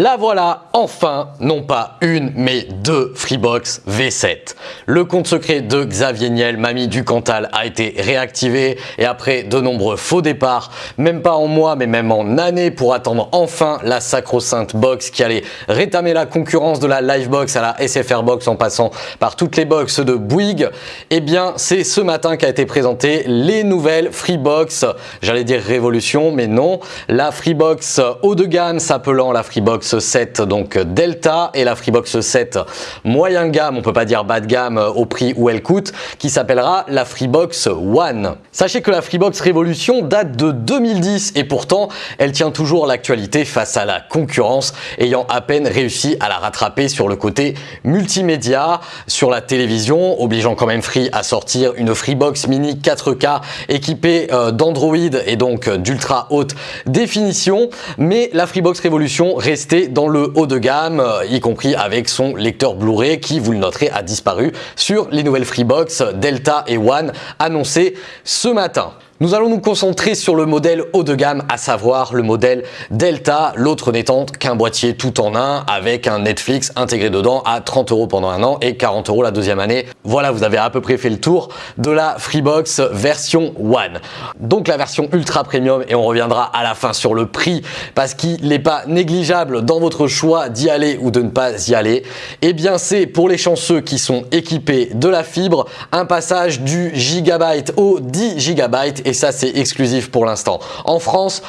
La voilà enfin, non pas une, mais deux Freebox V7. Le compte secret de Xavier Niel, mamie du Cantal, a été réactivé et après de nombreux faux départs, même pas en mois mais même en années pour attendre enfin la sacro-sainte box qui allait rétamer la concurrence de la Livebox à la SFR Box en passant par toutes les box de Bouygues, eh bien c'est ce matin qu'a été présenté les nouvelles Freebox, j'allais dire révolution mais non, la Freebox haut de gamme s'appelant la Freebox 7 donc Delta et la Freebox 7 moyen gamme, on peut pas dire bas de gamme au prix où elle coûte, qui s'appellera la Freebox One. Sachez que la Freebox Révolution date de 2010 et pourtant elle tient toujours l'actualité face à la concurrence ayant à peine réussi à la rattraper sur le côté multimédia, sur la télévision, obligeant quand même Free à sortir une Freebox Mini 4K équipée euh, d'Android et donc d'ultra haute définition, mais la Freebox Révolution dans le haut de gamme, euh, y compris avec son lecteur Blu-ray qui, vous le noterez, a disparu sur les nouvelles Freebox Delta et One annoncées ce matin. Nous allons nous concentrer sur le modèle haut de gamme, à savoir le modèle Delta, l'autre n'étant qu'un boîtier tout en un avec un Netflix intégré dedans à 30 euros pendant un an et 40 euros la deuxième année. Voilà, vous avez à peu près fait le tour de la Freebox version One. Donc la version ultra premium et on reviendra à la fin sur le prix parce qu'il n'est pas négligeable dans votre choix d'y aller ou de ne pas y aller. Eh bien c'est pour les chanceux qui sont équipés de la fibre, un passage du gigabyte au 10 gigabytes et ça c'est exclusif pour l'instant. En France,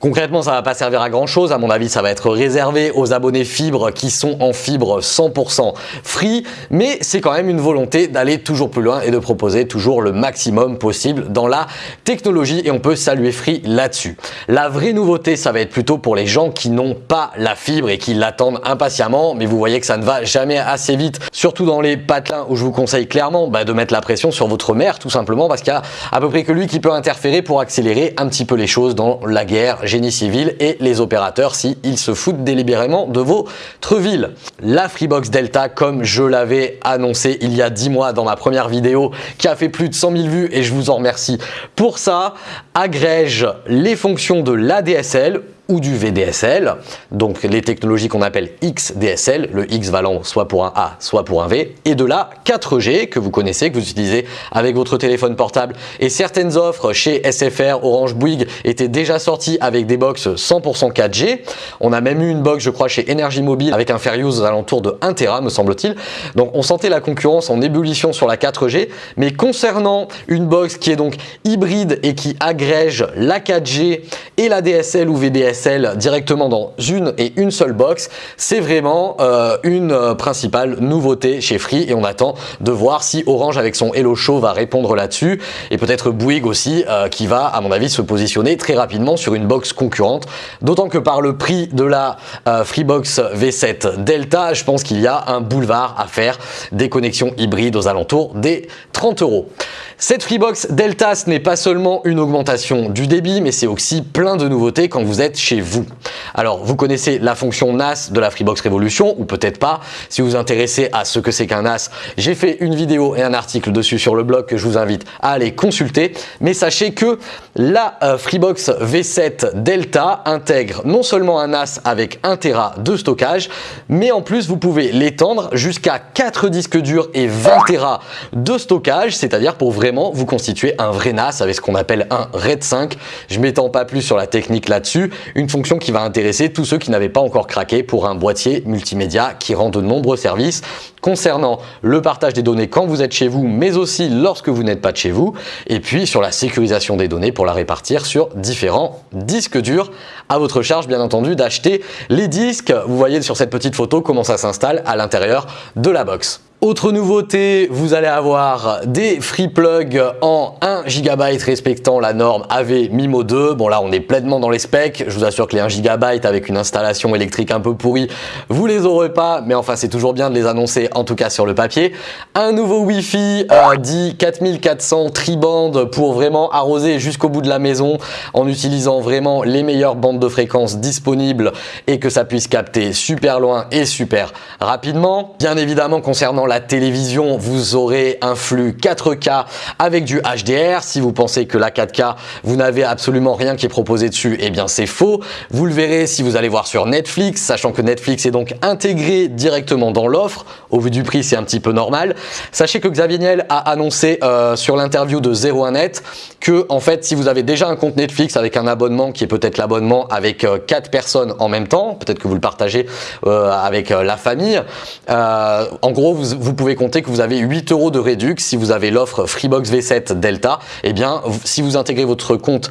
Concrètement, ça va pas servir à grand chose. À mon avis, ça va être réservé aux abonnés fibre qui sont en fibre 100% free. Mais c'est quand même une volonté d'aller toujours plus loin et de proposer toujours le maximum possible dans la technologie et on peut saluer Free là-dessus. La vraie nouveauté, ça va être plutôt pour les gens qui n'ont pas la fibre et qui l'attendent impatiemment. Mais vous voyez que ça ne va jamais assez vite, surtout dans les patelins où je vous conseille clairement bah, de mettre la pression sur votre mère tout simplement parce qu'il y a à peu près que lui qui peut interférer pour accélérer un petit peu les choses dans la guerre génie civil et les opérateurs s'ils se foutent délibérément de votre ville. La Freebox Delta, comme je l'avais annoncé il y a 10 mois dans ma première vidéo qui a fait plus de 100 000 vues et je vous en remercie pour ça, agrège les fonctions de l'ADSL ou du VDSL, donc les technologies qu'on appelle XDSL, le X valant soit pour un A, soit pour un V, et de la 4G que vous connaissez, que vous utilisez avec votre téléphone portable. Et certaines offres chez SFR, Orange, Bouygues étaient déjà sorties avec des box 100% 4G. On a même eu une box, je crois, chez Energy Mobile avec un fair use aux alentours de 1 Tera, me semble-t-il. Donc on sentait la concurrence en ébullition sur la 4G, mais concernant une box qui est donc hybride et qui agrège la 4G et la DSL ou VDSL, directement dans une et une seule box, c'est vraiment euh, une euh, principale nouveauté chez Free et on attend de voir si Orange avec son Hello Show va répondre là-dessus. Et peut-être Bouygues aussi euh, qui va à mon avis se positionner très rapidement sur une box concurrente. D'autant que par le prix de la Freebox V7 Delta je pense qu'il y a un boulevard à faire des connexions hybrides aux alentours des 30 euros. Cette Freebox Delta, ce n'est pas seulement une augmentation du débit, mais c'est aussi plein de nouveautés quand vous êtes chez vous. Alors, vous connaissez la fonction NAS de la Freebox Revolution, ou peut-être pas. Si vous vous intéressez à ce que c'est qu'un NAS, j'ai fait une vidéo et un article dessus sur le blog que je vous invite à aller consulter. Mais sachez que la euh, Freebox V7 Delta intègre non seulement un NAS avec 1 Tera de stockage, mais en plus, vous pouvez l'étendre jusqu'à 4 disques durs et 20 Tera de stockage, c'est-à-dire pour vraiment vous constituer un vrai NAS avec ce qu'on appelle un RAID 5. Je m'étends pas plus sur la technique là-dessus, une fonction qui va intéresser tous ceux qui n'avaient pas encore craqué pour un boîtier multimédia qui rend de nombreux services concernant le partage des données quand vous êtes chez vous, mais aussi lorsque vous n'êtes pas de chez vous, et puis sur la sécurisation des données pour la répartir sur différents disques durs. À votre charge, bien entendu, d'acheter les disques. Vous voyez sur cette petite photo comment ça s'installe à l'intérieur de la box. Autre nouveauté, vous allez avoir des free plugs en 1 GB respectant la norme AV MIMO 2. Bon là on est pleinement dans les specs, je vous assure que les 1 GB avec une installation électrique un peu pourrie, vous les aurez pas, mais enfin c'est toujours bien de les annoncer en tout cas sur le papier. Un nouveau Wi-Fi euh, dit 4400 tri-band pour vraiment arroser jusqu'au bout de la maison en utilisant vraiment les meilleures bandes de fréquences disponibles et que ça puisse capter super loin et super rapidement. Bien évidemment concernant la télévision, vous aurez un flux 4K avec du HDR. Si vous pensez que la 4K, vous n'avez absolument rien qui est proposé dessus, eh bien c'est faux. Vous le verrez si vous allez voir sur Netflix, sachant que Netflix est donc intégré directement dans l'offre. Au vu du prix, c'est un petit peu normal. Sachez que Xavier Niel a annoncé euh, sur l'interview de 01net que en fait, si vous avez déjà un compte Netflix avec un abonnement qui est peut-être l'abonnement avec 4 euh, personnes en même temps, peut-être que vous le partagez euh, avec la famille, en gros, vous, vous, pouvez compter que vous avez 8 euros de réduction si vous avez l'offre Freebox V7 Delta. Eh bien, si vous intégrez votre compte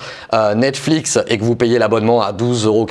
Netflix et que vous payez l'abonnement à 12,99 euros,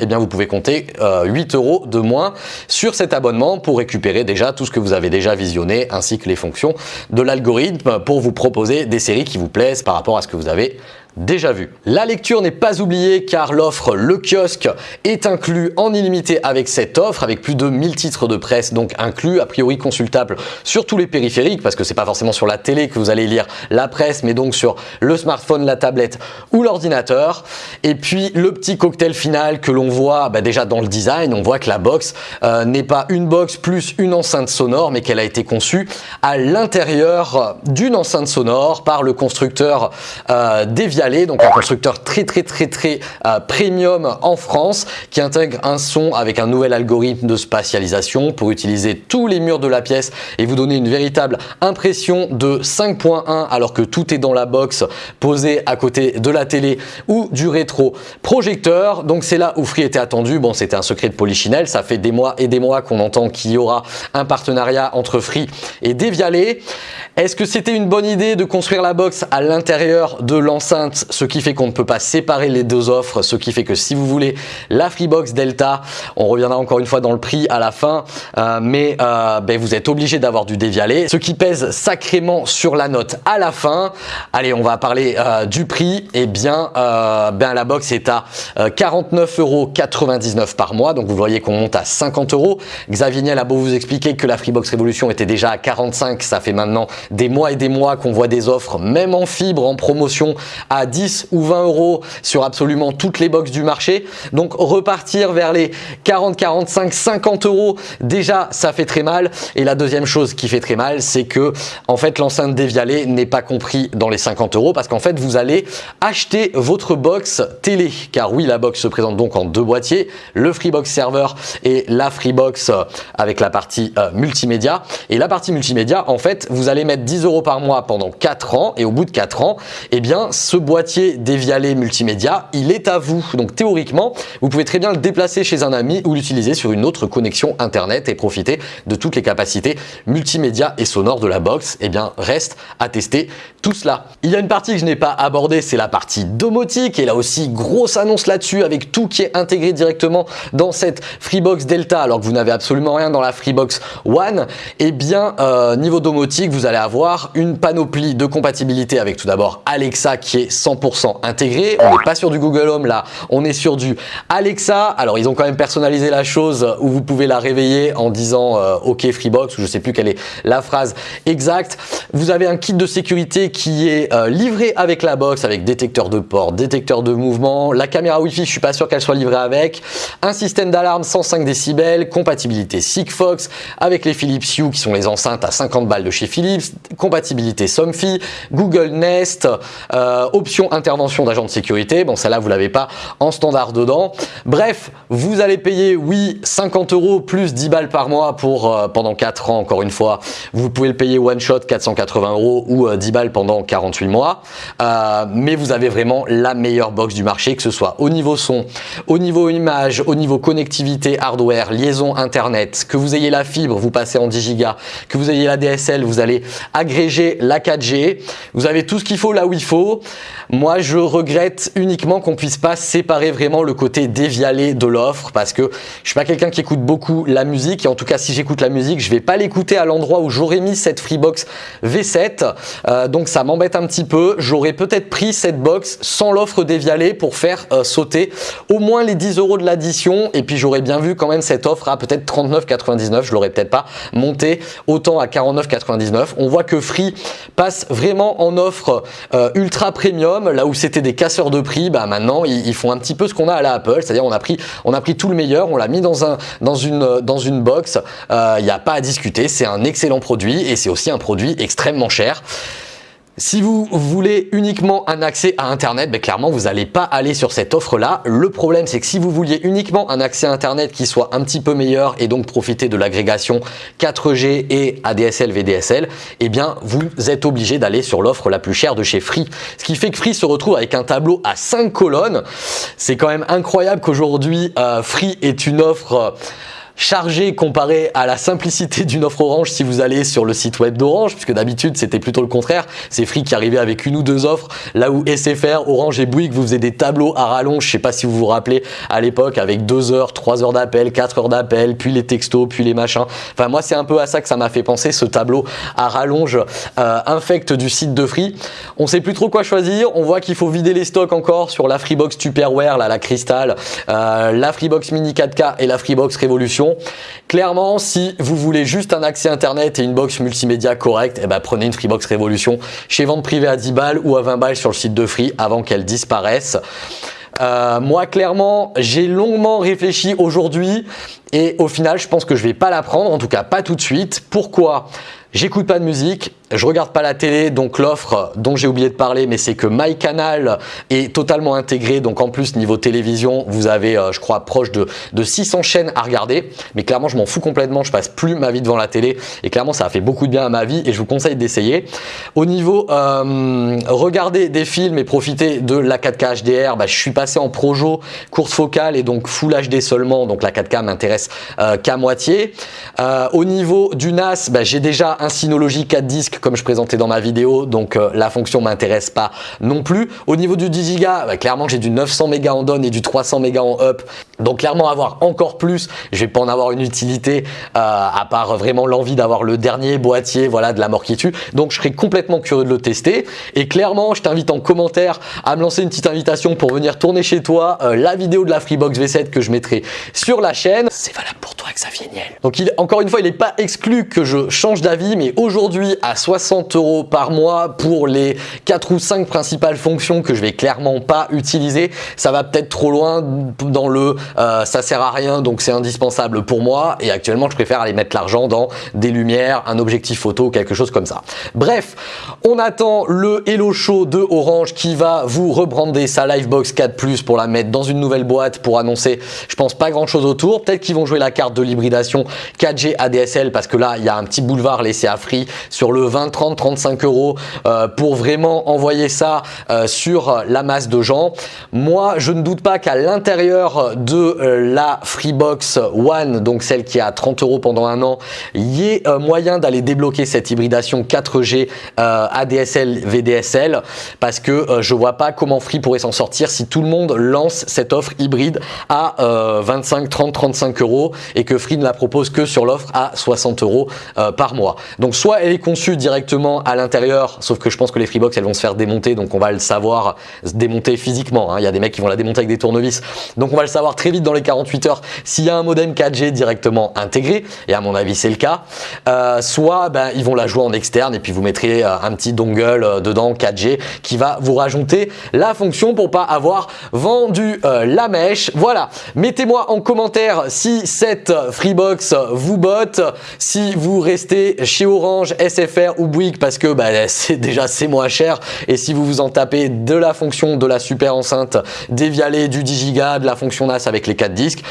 eh bien, vous pouvez compter 8 euros de moins sur cet abonnement pour récupérer déjà tout ce que vous avez déjà visionné ainsi que les fonctions de l'algorithme pour vous proposer des séries qui vous plaisent par rapport à ce que vous avez déjà vu. La lecture n'est pas oubliée car l'offre Le Kiosque est inclus en illimité avec cette offre, avec plus de 1000 titres de presse donc inclus, a priori consultables sur tous les périphériques parce que c'est pas forcément sur la télé que vous allez lire la presse mais donc sur le smartphone, la tablette ou l'ordinateur. Et puis le petit cocktail final que l'on voit bah, déjà dans le design, on voit que la box euh, n'est pas une box plus une enceinte sonore mais qu'elle a été conçue à l'intérieur d'une enceinte sonore par le constructeur euh, Donc un constructeur très très très très euh, premium en France qui intègre un son avec un nouvel algorithme de spatialisation pour utiliser tous les murs de la pièce et vous donner une véritable impression de 5.1 alors que tout est dans la box posée à côté de la télé ou du rétro projecteur. Donc c'est là où Free était attendu. Bon, c'était un secret de Polichinelle. Ça fait des mois et des mois qu'on entend qu'il y aura un partenariat entre Free et Devialet. Est-ce que c'était une bonne idée de construire la box à l'intérieur de l'enceinte, ce qui fait qu'on ne peut pas séparer les deux offres, ce qui fait que si vous voulez la Freebox Delta, on reviendra encore une fois dans le prix à la fin, euh, mais euh, ben, vous êtes obligé d'avoir du dévialé, ce qui pèse sacrément sur la note à la fin. Allez, on va parler euh, du prix. Eh bien, ben, la box est à 49,99 euros par mois, donc vous voyez qu'on monte à 50 euros. Xavier Niel a beau vous expliquer que la Freebox Révolution était déjà à 45, ça fait maintenant des mois et des mois qu'on voit des offres, même en fibre, en promotion 10 ou 20 euros sur absolument toutes les box du marché. Donc repartir vers les 40, 45, 50 euros, déjà ça fait très mal. Et la deuxième chose qui fait très mal, c'est que en fait l'enceinte dévialée n'est pas compris dans les 50 euros parce qu'en fait vous allez acheter votre box télé. Car oui, la box se présente donc en deux boîtiers, le Freebox Server et la Freebox avec la partie euh, multimédia. Et la partie multimédia, en fait, vous allez mettre 10 euros par mois pendant 4 ans et au bout de 4 ans, eh bien, ce boîtier dévialé multimédia, il est à vous. Donc théoriquement, vous pouvez très bien le déplacer chez un ami ou l'utiliser sur une autre connexion internet et profiter de toutes les capacités multimédia et sonores de la box. Eh bien, reste à tester tout cela. Il y a une partie que je n'ai pas abordée, c'est la partie domotique et là aussi, grosse annonce là-dessus avec tout qui est intégré directement dans cette Freebox Delta alors que vous n'avez absolument rien dans la Freebox One. Eh bien, euh, niveau domotique, vous allez avoir une panoplie de compatibilité avec tout d'abord Alexa qui est 100% intégré. On n'est pas sur du Google Home là, on est sur du Alexa. Alors ils ont quand même personnalisé la chose où vous pouvez la réveiller en disant euh, OK Freebox ou je sais plus quelle est la phrase exacte. Vous avez un kit de sécurité qui est euh, livré avec la box avec détecteur de port, détecteur de mouvement, la caméra Wi-Fi, je suis pas sûr qu'elle soit livrée avec, un système d'alarme 105 décibels, compatibilité Sigfox avec les Philips Hue qui sont les enceintes à 50 balles de chez Philips, compatibilité Somfy, Google Nest, euh, intervention d'agent de sécurité. Bon, celle-là, vous l'avez pas en standard dedans. Bref, vous allez payer, oui, 50 euros plus 10 balles par mois pour euh, pendant 4 ans, encore une fois. Vous pouvez le payer one shot, 480 euros ou 10 euh, balles pendant 48 mois. mais vous avez vraiment la meilleure box du marché, que ce soit au niveau son, au niveau image, au niveau connectivité hardware, liaison internet, que vous ayez la fibre, vous passez en 10 Go, que vous ayez la DSL, vous allez agréger la 4G. Vous avez tout ce qu'il faut là où il faut. Moi, je regrette uniquement qu'on puisse pas séparer vraiment le côté dévialé de l'offre parce que je suis pas quelqu'un qui écoute beaucoup la musique et en tout cas, si j'écoute la musique, je vais pas l'écouter à l'endroit où j'aurais mis cette Freebox V7. Euh, donc, ça m'embête un petit peu. J'aurais peut-être pris cette box sans l'offre dévialée pour faire euh, sauter au moins les 10 euros de l'addition et puis j'aurais bien vu quand même cette offre à peut-être 39,99. Je l'aurais peut-être pas monté autant à 49,99. On voit que Free passe vraiment en offre euh, ultra premium là où c'était des casseurs de prix, bah maintenant ils, font un petit peu ce qu'on a à la Apple, c'est-à-dire on a pris on a pris tout le meilleur, on l'a mis dans un dans une dans une box, il euh, n'y a pas à discuter, c'est un excellent produit et c'est aussi un produit extrêmement cher. Si vous voulez uniquement un accès à Internet, ben clairement, vous n'allez pas aller sur cette offre-là. Le problème, c'est que si vous vouliez uniquement un accès à Internet qui soit un petit peu meilleur et donc profiter de l'agrégation 4G et ADSL, VDSL, eh bien, vous êtes obligé d'aller sur l'offre la plus chère de chez Free. Ce qui fait que Free se retrouve avec un tableau à 5 colonnes. C'est quand même incroyable qu'aujourd'hui, euh, Free est une offre chargé comparé à la simplicité d'une offre Orange si vous allez sur le site web d'Orange, puisque d'habitude c'était plutôt le contraire. C'est Free qui arrivait avec une ou deux offres, là où SFR, Orange et Bouygues vous faisaient des tableaux à rallonge, je sais pas si vous vous rappelez à l'époque, avec deux heures, trois heures d'appel, quatre heures d'appel, puis les textos, puis les machins. Enfin moi c'est un peu à ça que ça m'a fait penser, ce tableau à rallonge euh, infect du site de Free. On sait plus trop quoi choisir, on voit qu'il faut vider les stocks encore sur la Freebox Tupperware, là, la Crystal, euh, la Freebox Mini 4K et la Freebox Révolution Clairement, si vous voulez juste un accès internet et une box multimédia correcte, eh ben, prenez une Freebox Révolution chez vente privée à 10 balles ou à 20 balles sur le site de Free avant qu'elle disparaisse. Euh, moi, clairement, j'ai longuement réfléchi aujourd'hui et au final, je pense que je vais pas la prendre, en tout cas pas tout de suite. Pourquoi? J'écoute pas de musique, je regarde pas la télé, donc l'offre dont j'ai oublié de parler, mais c'est que MyCanal est totalement intégré. Donc en plus, niveau télévision, vous avez, euh, je crois, proche de, de 600 chaînes à regarder. Mais clairement, je m'en fous complètement. Je passe plus ma vie devant la télé. Et clairement, ça a fait beaucoup de bien à ma vie et je vous conseille d'essayer. Au niveau euh, regarder des films et profiter de la 4K HDR, bah, je suis passé en Projo, courte focale et donc Full HD seulement. Donc la 4K m'intéresse euh, qu'à moitié. Euh, au niveau du NAS, bah, j'ai déjà un Synology 4 disques comme je présentais dans ma vidéo, donc euh, la fonction m'intéresse pas non plus. Au niveau du 10 Go, bah, clairement j'ai du 900 mégas en down et du 300 mégas en up, donc clairement avoir encore plus, je vais pas en avoir une utilité euh, à part vraiment l'envie d'avoir le dernier boîtier voilà de la mort qui tue. Donc je serais complètement curieux de le tester et clairement je t'invite en commentaire à me lancer une petite invitation pour venir tourner chez toi euh, la vidéo de la Freebox V7 que je mettrai sur la chaîne. C'est valable pour toi Xavier Niel. Donc il, encore une fois, il n'est pas exclu que je change d'avis, mais aujourd'hui à 60 euros par mois pour les 4 ou 5 principales fonctions que je vais clairement pas utiliser. Ça va peut-être trop loin dans le euh, ça sert à rien donc c'est indispensable pour moi et actuellement je préfère aller mettre l'argent dans des lumières, un objectif photo, quelque chose comme ça. Bref, on attend le Hello Show de Orange qui va vous rebrander sa Livebox 4 Plus pour la mettre dans une nouvelle boîte pour annoncer je pense pas grand chose autour. Peut-être qu'ils vont jouer la carte de l'hybridation 4G ADSL parce que là il y a un petit boulevard laissé à free sur le 20, 30, 35 euros euh, pour vraiment envoyer ça euh, sur la masse de gens. Moi, je ne doute pas qu'à l'intérieur de euh, la Freebox One, donc celle qui est à 30 euros pendant un an, il y ait moyen d'aller débloquer cette hybridation 4G ADSL VDSL parce que je vois pas comment Free pourrait s'en sortir si tout le monde lance cette offre hybride à 25, 30, 35 euros et que Free ne la propose que sur l'offre à 60 euros par mois. Donc soit elle est conçue directement à l'intérieur, sauf que je pense que les Freebox elles vont se faire démonter, donc on va le savoir se démonter physiquement. Hein. Il y a des mecs qui vont la démonter avec des tournevis, donc on va le savoir très vite dans les 48 heures s'il y a un modem 4G directement intégré, et à mon avis c'est le cas. Euh, soit ben, ils vont la jouer en externe et puis vous mettrez euh, un petit dongle euh, dedans 4G qui va vous rajouter la fonction pour pas avoir vendu la mèche. Voilà, mettez-moi en commentaire si cette Freebox vous botte, si vous restez chez Orange, SFR ou Bouygues parce que bah, c'est déjà c'est moins cher et si vous vous en tapez de la fonction de la super enceinte dévialée du 10 Go, de la fonction NAS avec les 4 disques,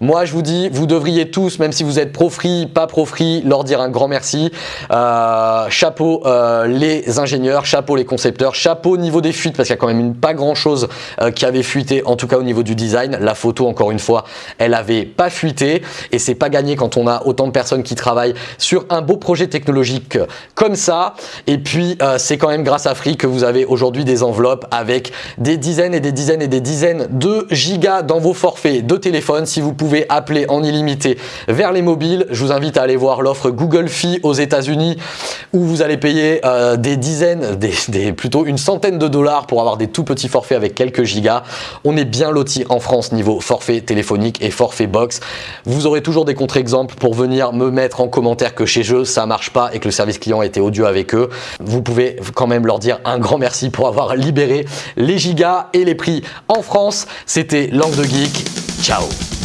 moi je vous dis vous devriez tous, même si vous êtes pro free, pas pro free, leur dire un grand merci. Euh, chapeau euh, les ingénieurs, chapeau les concepteurs, chapeau au niveau des fuites parce qu'il y a quand même une, pas grand chose euh, qui avait fuité en tout cas au niveau du design. La photo encore une fois elle avait pas fuité et c'est pas gagné quand on a autant de personnes qui travaillent sur un beau projet technologique comme ça. Et puis, c'est quand même grâce à Free que vous avez aujourd'hui des enveloppes avec des dizaines et des dizaines et des dizaines de gigas dans vos forfaits de téléphone. Si vous pouvez appeler en illimité vers les mobiles, je vous invite à aller voir l'offre Google Fi aux États-Unis où vous allez payer euh, des dizaines, des, plutôt une centaine de dollars pour avoir des tout petits forfaits avec quelques gigas. On est bien loti en France niveau forfait téléphonique et forfait box. Vous aurez toujours des contre-exemples pour venir me mettre en commentaire que chez eux ça marche pas et que le service client été odieux avec eux. Vous pouvez quand même leur dire un grand merci pour avoir libéré les gigas et les prix en France. C'était Langue de Geek. Chao.